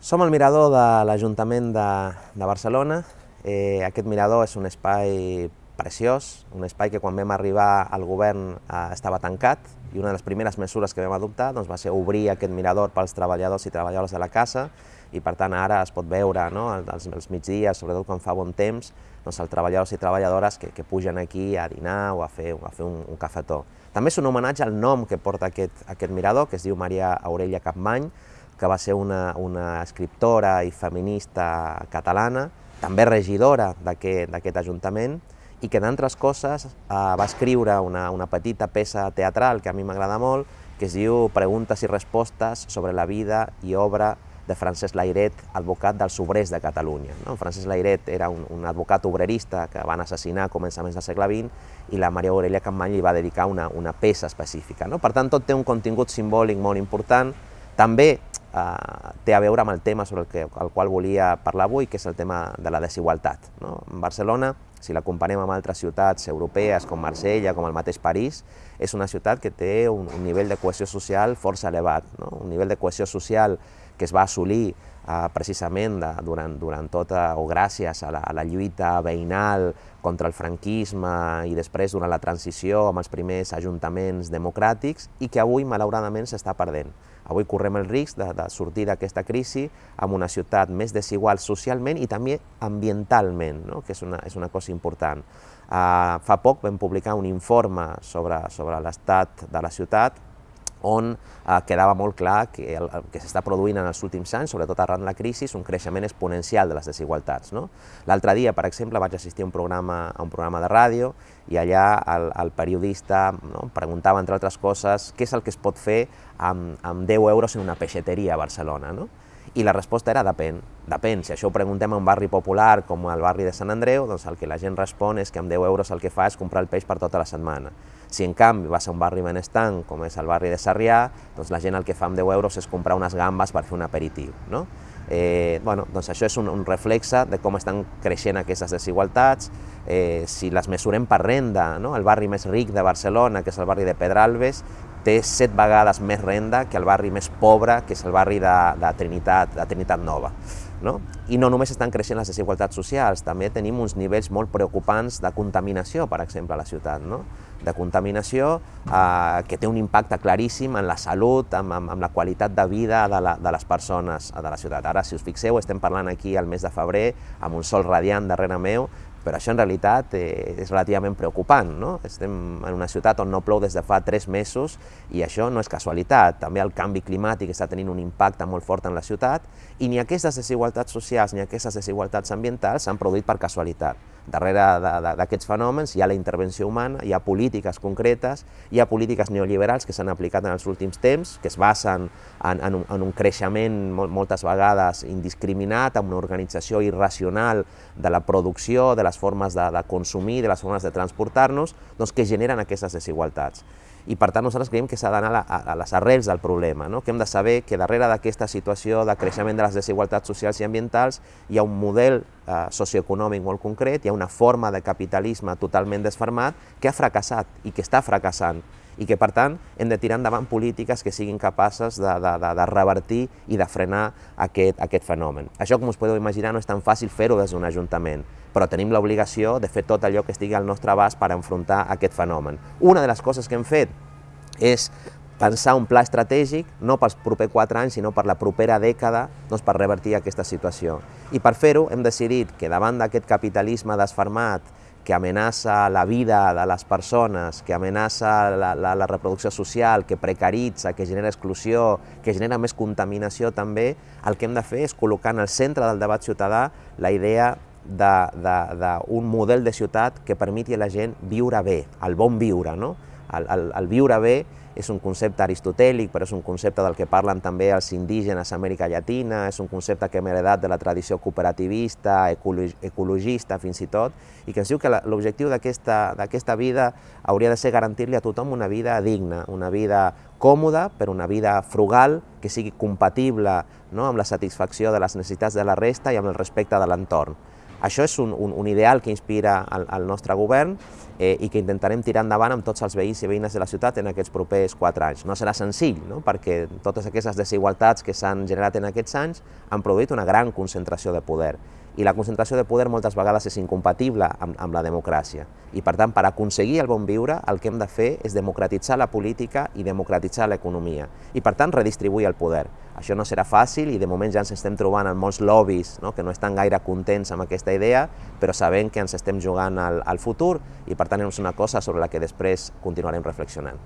Som al mirador de l'Ajuntament de, de Barcelona. Eh, aquest mirador és un espai preciós, un espai que quan vam arribar al govern eh, estava tancat i una de les primeres mesures que vam adoptar doncs, va ser obrir aquest mirador pels treballadors i treballadores de la casa i per tant ara es pot veure no, als, als migdies, sobretot quan fa bon temps, doncs, els treballadors i treballadores que, que pugen aquí a dinar o a fer, a fer un, un cafetó. També és un homenatge al nom que porta aquest, aquest mirador, que es diu Maria Aurelia Capmany, que va ser una, una escriptora i feminista catalana, també regidora d'aquest ajuntament, i que, d'altres coses, eh, va escriure una, una petita peça teatral que a mi m'agrada molt, que es diu Preguntes i respostes sobre la vida i obra de Francesc Lairet, advocat dels obrers de Catalunya. No? Francesc Lairet era un, un advocat obrerista que van assassinar a començaments del segle XX i la Maria Aurelia Campmany li va dedicar una, una peça específica. No? Per tant, tot té un contingut simbòlic molt important. També eh, té a veure amb el tema sobre el, que, el qual volia parlar avui, que és el tema de la desigualtat. No? En Barcelona, si la comparem amb altres ciutats europees com Marsella, com el mateix París, és una ciutat que té un, un nivell de cohesió social força elevat, no? un nivell de cohesió social que es va assolir eh, precisament de, durant, durant tota, o gràcies a la, a la lluita veïnal contra el franquisme i després durant la transició amb els primers ajuntaments democràtics i que avui malauradament s'està perdent. Avui correm el risc de, de sortir d'aquesta crisi amb una ciutat més desigual socialment i també ambientalment, no? que és una, és una cosa important. Uh, fa poc vam publicar un informe sobre, sobre l'estat de la ciutat on eh, quedava molt clar que el, el que s'està produint en els últims anys, sobretot arran de la crisi, un creixement exponencial de les desigualtats. No? L'altre dia, per exemple, vaig assistir a un programa, a un programa de ràdio i allà el, el periodista no, preguntava, entre altres coses, què és el que es pot fer amb, amb 10 euros en una peixateria a Barcelona. No? I la resposta era depèn. Depèn. Si això ho preguntem a un barri popular com el barri de Sant Andreu, doncs el que la gent respon és que amb 10 euros el que fa és comprar el peix per tota la setmana. Si en canvi vas a un barri benestant, com és el barri de Sarrià, doncs la gent el que fa amb 10 euros és comprar unes gambes per fer un aperitiu. No? Eh, bueno, doncs això és un, un reflexe de com estan creixent aquestes desigualtats. Eh, si les mesurem per renda, no? el barri més ric de Barcelona, que és el barri de Pedralbes, té set vegades més renda que el barri més pobre, que és el barri de, de, Trinitat, de Trinitat Nova. No? I no només estan creixent les desigualtats socials, també tenim uns nivells molt preocupants de contaminació, per exemple, a la ciutat. No? De contaminació eh, que té un impacte claríssim en la salut, amb, amb, amb la qualitat de vida de, la, de les persones de la ciutat. Ara, si us fixeu, estem parlant aquí al mes de febrer, amb un sol radiant darrere meu, però això en realitat eh, és relativament preocupant. No? Estem en una ciutat on no plou des de fa tres mesos i això no és casualitat. També el canvi climàtic està tenint un impacte molt fort en la ciutat i ni aquestes desigualtats socials ni aquestes desigualtats ambientals s'han produït per casualitat. Darrere d'aquests fenòmens hi ha la intervenció humana, hi ha polítiques concretes, hi ha polítiques neoliberals que s'han aplicat en els últims temps, que es basen en, en, un, en un creixement moltes vegades indiscriminat, amb una organització irracional de la producció, de les formes de, de consumir, de les formes de transportar-nos, doncs que generen aquestes desigualtats i per tant nosaltres creiem que s'ha d'anar a, a, les arrels del problema, no? que hem de saber que darrere d'aquesta situació de creixement de les desigualtats socials i ambientals hi ha un model eh, socioeconòmic molt concret, hi ha una forma de capitalisme totalment desfermat que ha fracassat i que està fracassant i que, per tant, hem de tirar endavant polítiques que siguin capaces de, de, de, de revertir i de frenar aquest, aquest fenomen. Això, com us podeu imaginar, no és tan fàcil fer-ho des d'un ajuntament, però tenim l'obligació de fer tot allò que estigui al nostre abast per enfrontar aquest fenomen. Una de les coses que hem fet és pensar un pla estratègic, no pels propers quatre anys, sinó per la propera dècada, doncs per revertir aquesta situació. I per fer-ho hem decidit que davant d'aquest capitalisme desfermat, que amenaça la vida de les persones, que amenaça la, la, la reproducció social, que precaritza, que genera exclusió, que genera més contaminació també, el que hem de fer és col·locar en el centre del debat ciutadà la idea d'un model de ciutat que permeti a la gent viure bé, el bon viure, no? El, el, el viure bé és un concepte aristotèlic, però és un concepte del que parlen també els indígenes a Amèrica Llatina, és un concepte que hem heredat de la tradició cooperativista, ecologista fins i tot, i que ens diu que l'objectiu d'aquesta vida hauria de ser garantir-li a tothom una vida digna, una vida còmoda, però una vida frugal, que sigui compatible no, amb la satisfacció de les necessitats de la resta i amb el respecte de l'entorn. Això és un, un, un ideal que inspira el, el nostre govern eh, i que intentarem tirar endavant amb tots els veïns i veïnes de la ciutat en aquests propers quatre anys. No serà senzill, no? perquè totes aquestes desigualtats que s'han generat en aquests anys han produït una gran concentració de poder i la concentració de poder moltes vegades és incompatible amb, amb la democràcia. I per tant, per aconseguir el bon viure, el que hem de fer és democratitzar la política i democratitzar l'economia. I per tant, redistribuir el poder. Això no serà fàcil i de moment ja ens estem trobant en molts lobbies no? que no estan gaire contents amb aquesta idea, però sabem que ens estem jugant al, al futur i per tant és una cosa sobre la que després continuarem reflexionant.